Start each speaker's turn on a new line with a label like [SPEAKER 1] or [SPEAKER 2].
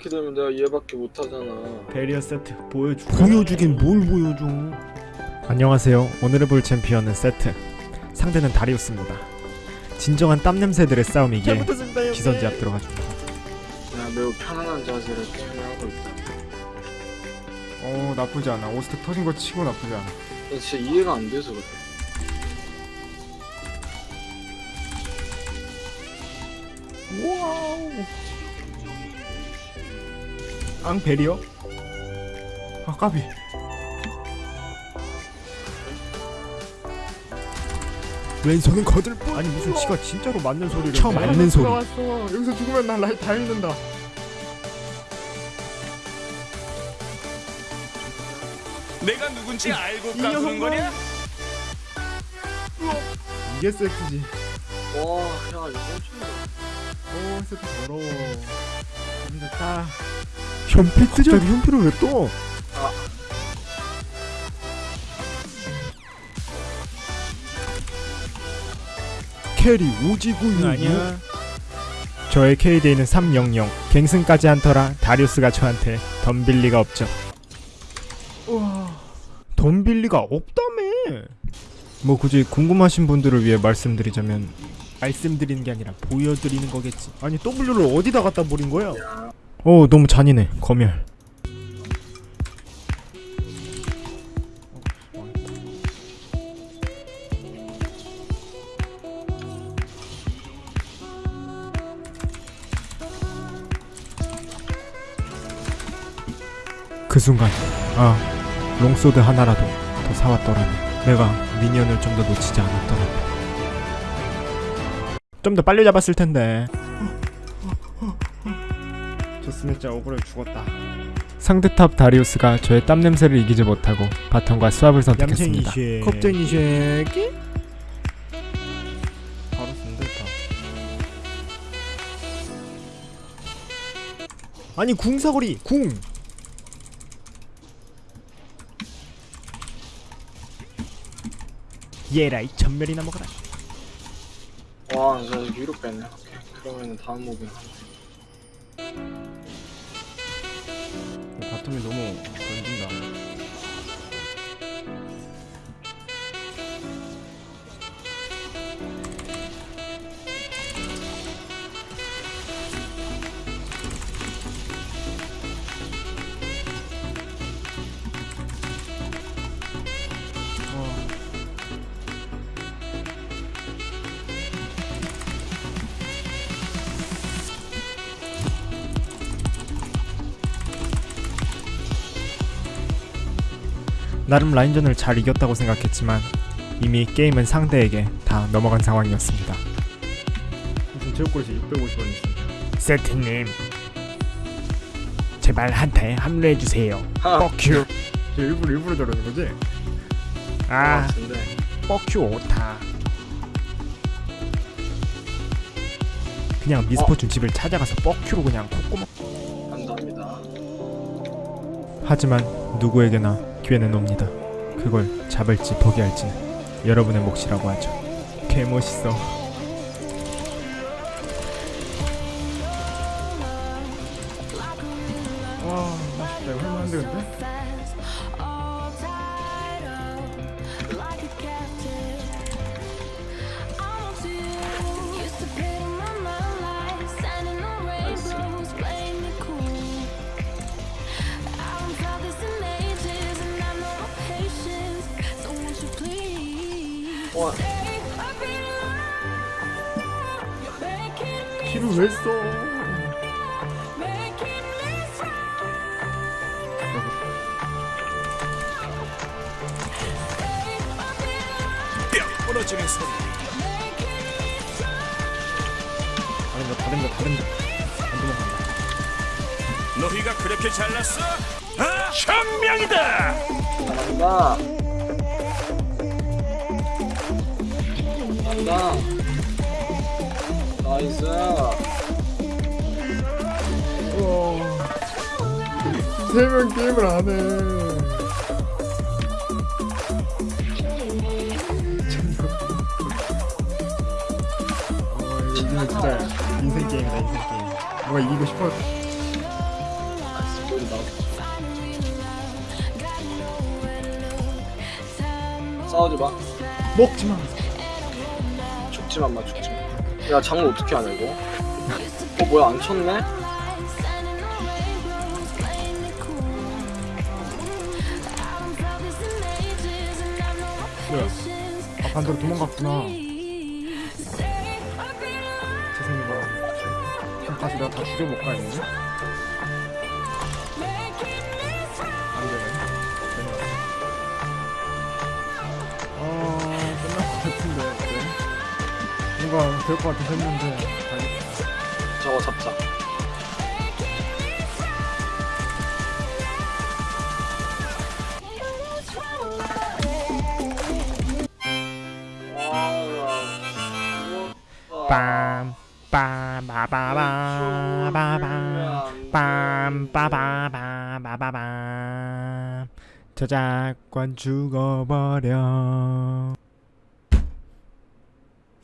[SPEAKER 1] 이렇게 되면 내가 얘밖에 못하잖아.
[SPEAKER 2] 베리어 세트 보여주 보여주긴 뭘 보여줘. 안녕하세요. 오늘 해볼 챔피언은 세트. 상대는 다리우스입니다. 진정한 땀냄새들의 싸움이기에 기선제 앞 들어가줍니다.
[SPEAKER 1] 내가 매우 편안한 자세로 게임을 하고 있다.
[SPEAKER 3] 어 나쁘지 않아. 오스트 터진 거 치고 나쁘지 않아.
[SPEAKER 1] 나 진짜 이해가 안 돼서 그래.
[SPEAKER 2] 와우 앙 베리어?
[SPEAKER 3] 아 까비.
[SPEAKER 2] 왼손은 거들 뿐. 아니 무슨 지가 진짜로 맞는 소리를
[SPEAKER 3] 쳐
[SPEAKER 2] 내.
[SPEAKER 3] 맞는 소리. 왔어 여기서 죽으면 난 라이 다 잃는다.
[SPEAKER 4] 내가 누군지 알고
[SPEAKER 3] 이
[SPEAKER 4] 까부는. 거냐?
[SPEAKER 3] 이게 세트지.
[SPEAKER 1] 와야 이거 엄청
[SPEAKER 3] 오 세트 더러워. 좋다
[SPEAKER 2] 현피 뜨자 갑자기 현피를 왜 떠?
[SPEAKER 1] 아.
[SPEAKER 2] 캐리 오지구유
[SPEAKER 3] 아니야
[SPEAKER 2] 저의 KD는 300 갱승까지 한 터라 다리우스가 저한테 덤빌 리가 없죠
[SPEAKER 3] 우와
[SPEAKER 2] 덤빌 리가 없다며 뭐 굳이 궁금하신 분들을 위해 말씀드리자면 말씀드리는 게 아니라 보여드리는 거겠지 아니 W를 어디다 갖다 버린 거야? 어 너무 잔인해. 검열. 그 순간 아 long sword 하나라도 더 사왔더라면 내가 minion을 좀 더 놓치지 않았더라면. 좀 더 빨리 잡았을 텐데
[SPEAKER 3] 진짜 억울해 죽었다
[SPEAKER 2] 상대 top 다리우스가 저의 땀 냄새를 이기지 못하고 bottom과 swap을 선택했습니다.
[SPEAKER 3] 쉐.
[SPEAKER 2] 겁쟁이 쉐기?
[SPEAKER 3] 바로 쓴댔다
[SPEAKER 2] 아니 궁사거리 궁. 에라이 점멸이나 먹어라.
[SPEAKER 1] 와 진짜 위로 오케이 그러면 다음
[SPEAKER 3] moving bottom이 너무 던진다
[SPEAKER 2] 나름 라인전을 잘 이겼다고 생각했지만 이미 게임은 상대에게 다 넘어간 상황이었습니다.
[SPEAKER 3] 무슨 체육고에서 650원 있어
[SPEAKER 2] 세트님, 제발 한타에 합류해 주세요.
[SPEAKER 1] 하
[SPEAKER 2] 뻑큐.
[SPEAKER 3] 쟤 일부러 일부러 저러는 거지?
[SPEAKER 2] 아, 뻑큐 오타. 그냥 미스포춘 집을 찾아가서 뻑큐로 그냥 콧구멍. 하지만 누구에게나 기회는 옵니다. 그걸 잡을지 포기할지는 여러분의 몫이라고 하죠. 개 멋있어.
[SPEAKER 3] 와 맛있다 이거 할만한데 근데?
[SPEAKER 1] 와
[SPEAKER 3] 키를 왜 써?
[SPEAKER 4] 뼈 부러지는 소리.
[SPEAKER 3] 다른 거 다른 거 다른 거 안 도망간다
[SPEAKER 4] 너희가 그렇게 잘났어? 아, 현명이다.
[SPEAKER 1] 간다 간다. 나이스.
[SPEAKER 3] 세명 게임을 안해. 어, 이거 진짜 인생 게임이다 인생 게임 뭔가 이기고 싶어
[SPEAKER 1] 싸우지 마.
[SPEAKER 2] 먹지 마.
[SPEAKER 1] 죽지만 마 죽지만 야 장로 어떻게 하냐 이거 어 뭐야 안 쳤네?
[SPEAKER 2] 뭐야? 아 반대로 도망갔구나.
[SPEAKER 3] 죄송해요. 지금 가서 내가 다 죽여볼까 했는데? 뭔가 될 것 같아서 했는데.
[SPEAKER 1] 저거 잡자
[SPEAKER 2] 빰. 빰빠바바바바밤 빰빠바바바바밤 저작권 죽어버려